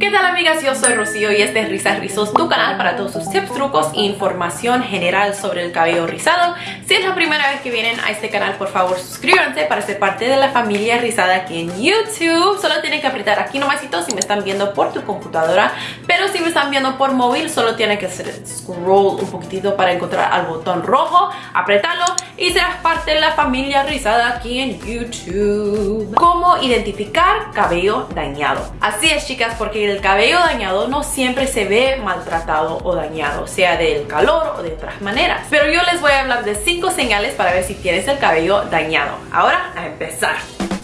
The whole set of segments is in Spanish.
¿Qué tal amigas? Yo soy Rocío y este es Risas Rizos, tu canal para todos sus tips, trucos e información general sobre el cabello rizado. Si es la primera vez que vienen a este canal, por favor suscríbanse para ser parte de la familia rizada aquí en YouTube. Solo tienen que apretar aquí nomasito si me están viendo por tu computadora, pero si me están viendo por móvil, solo tienen que hacer scroll un poquitito para encontrar al botón rojo, apretarlo y serás parte de la familia rizada aquí en YouTube. ¿Cómo identificar cabello dañado? Así es chicas, porque el cabello dañado no siempre se ve maltratado o dañado, sea del calor o de otras maneras. Pero yo les voy a hablar de 5 señales para ver si tienes el cabello dañado. Ahora, a empezar.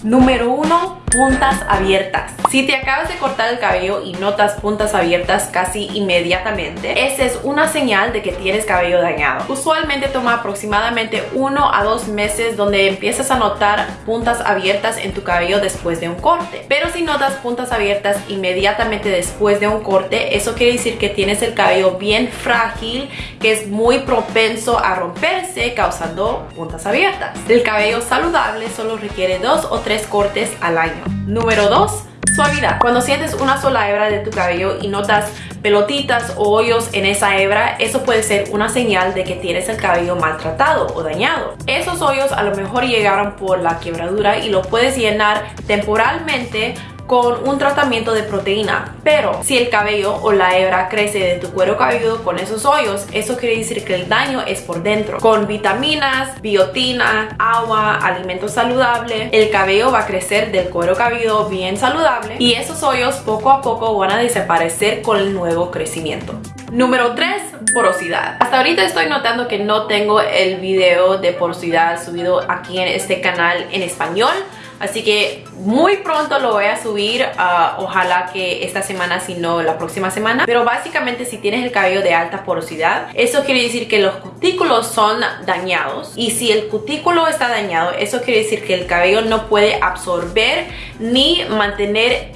Número 1 puntas abiertas. Si te acabas de cortar el cabello y notas puntas abiertas casi inmediatamente, esa es una señal de que tienes cabello dañado. Usualmente toma aproximadamente uno a dos meses donde empiezas a notar puntas abiertas en tu cabello después de un corte. Pero si notas puntas abiertas inmediatamente después de un corte, eso quiere decir que tienes el cabello bien frágil, que es muy propenso a romperse causando puntas abiertas. El cabello saludable solo requiere dos o tres cortes al año. Número 2. Suavidad. Cuando sientes una sola hebra de tu cabello y notas pelotitas o hoyos en esa hebra, eso puede ser una señal de que tienes el cabello maltratado o dañado. Esos hoyos a lo mejor llegaron por la quebradura y lo puedes llenar temporalmente con un tratamiento de proteína. Pero si el cabello o la hebra crece de tu cuero cabelludo con esos hoyos, eso quiere decir que el daño es por dentro. Con vitaminas, biotina, agua, alimento saludable, el cabello va a crecer del cuero cabelludo bien saludable y esos hoyos poco a poco van a desaparecer con el nuevo crecimiento. Número 3, porosidad. Hasta ahorita estoy notando que no tengo el video de porosidad subido aquí en este canal en español. Así que muy pronto lo voy a subir, uh, ojalá que esta semana, si no la próxima semana. Pero básicamente si tienes el cabello de alta porosidad, eso quiere decir que los cutículos son dañados. Y si el cutículo está dañado, eso quiere decir que el cabello no puede absorber ni mantener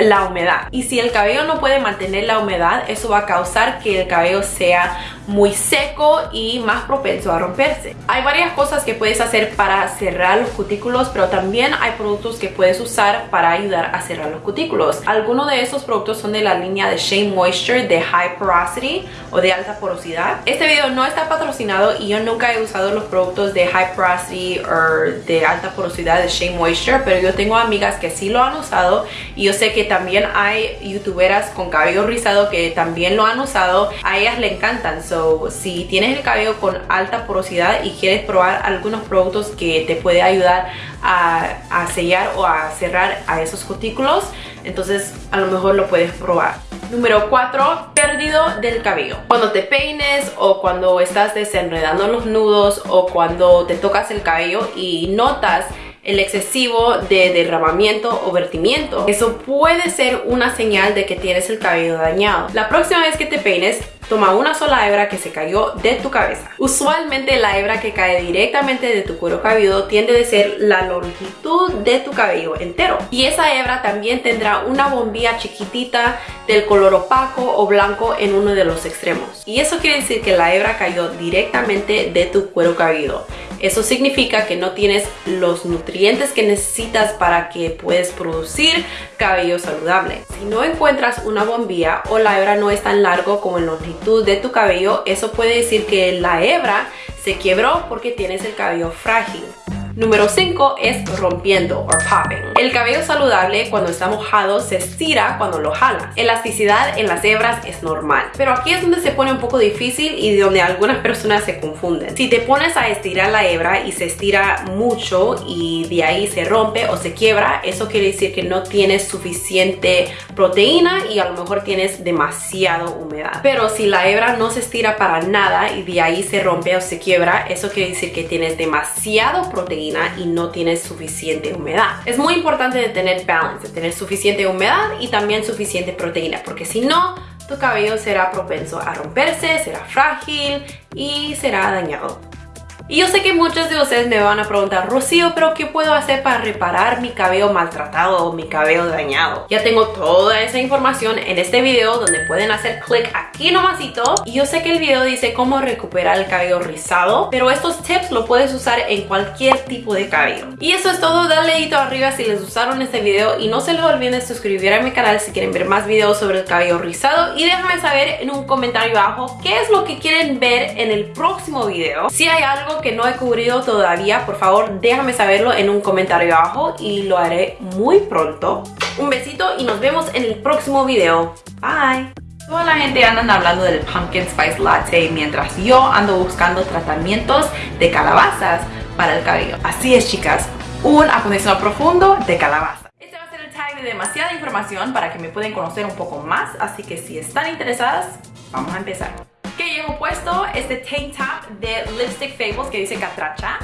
la humedad. Y si el cabello no puede mantener la humedad, eso va a causar que el cabello sea muy seco y más propenso a romperse. Hay varias cosas que puedes hacer para cerrar los cutículos, pero también hay productos que puedes usar para ayudar a cerrar los cutículos. Algunos de esos productos son de la línea de Shea Moisture de High Porosity o de alta porosidad. Este video no está patrocinado y yo nunca he usado los productos de High Porosity o de alta porosidad de Shea Moisture, pero yo tengo amigas que sí lo han usado y yo sé que también hay youtuberas con cabello rizado que también lo han usado. A ellas le encantan si tienes el cabello con alta porosidad y quieres probar algunos productos que te puede ayudar a, sellar o a cerrar a esos cutículos, entonces a lo mejor lo puedes probar. Número 4, perdido del cabello. Cuando te peines o cuando estás desenredando los nudos o cuando te tocas el cabello y notas el excesivo de derramamiento o vertimiento. Eso puede ser una señal de que tienes el cabello dañado. La próxima vez que te peines, Toma una sola hebra que se cayó de tu cabeza. Usualmente la hebra que cae directamente de tu cuero cabelludo tiende a ser la longitud de tu cabello entero. Y esa hebra también tendrá una bombilla chiquitita del color opaco o blanco en uno de los extremos. Y eso quiere decir que la hebra cayó directamente de tu cuero cabelludo. Eso significa que no tienes los nutrientes que necesitas para que puedas producir cabello saludable. Si no encuentras una bombilla o la hebra no es tan largo como en longitud de tu cabello, eso puede decir que la hebra se quebró porque tienes el cabello frágil. Número 5 es rompiendo o popping. El cabello saludable cuando está mojado se estira cuando lo jalas. Elasticidad en las hebras es normal. Pero aquí es donde se pone un poco difícil y donde algunas personas se confunden. Si te pones a estirar la hebra y se estira mucho y de ahí se rompe o se quiebra, eso quiere decir que no tienes suficiente proteína y a lo mejor tienes demasiado humedad. Pero si la hebra no se estira para nada y de ahí se rompe o se quiebra, eso quiere decir que tienes demasiado proteína y no tienes suficiente humedad. Es muy importante tener balance, de tener suficiente humedad y también suficiente proteína, porque si no, tu cabello será propenso a romperse, será frágil y será dañado. Y yo sé que muchos de ustedes me van a preguntar, Rocío, pero ¿qué puedo hacer para reparar mi cabello maltratado o mi cabello dañado? Ya tengo toda esa información en este video donde pueden hacer clic aquí nomasito. Y yo sé que el video dice cómo recuperar el cabello rizado, pero estos tips lo puedes usar en cualquier tipo de cabello. Y eso es todo, dale dedito arriba si les gustaron este video y no se les olviden suscribir a mi canal si quieren ver más videos sobre el cabello rizado y déjame saber en un comentario abajo qué es lo que quieren ver en el próximo video. Si hay algo que no he cubrido todavía, por favor déjame saberlo en un comentario abajo y lo haré muy pronto. Un besito y nos vemos en el próximo video. Bye. Toda la gente anda hablando del Pumpkin Spice Latte mientras yo ando buscando tratamientos de calabazas para el cabello. Así es chicas, un acondicionador profundo de calabaza. Este va a ser el tag de demasiada información para que me puedan conocer un poco más, así que si están interesadas, vamos a empezar. Que llevo puesto este tank top de Lipstick Fables que dice catracha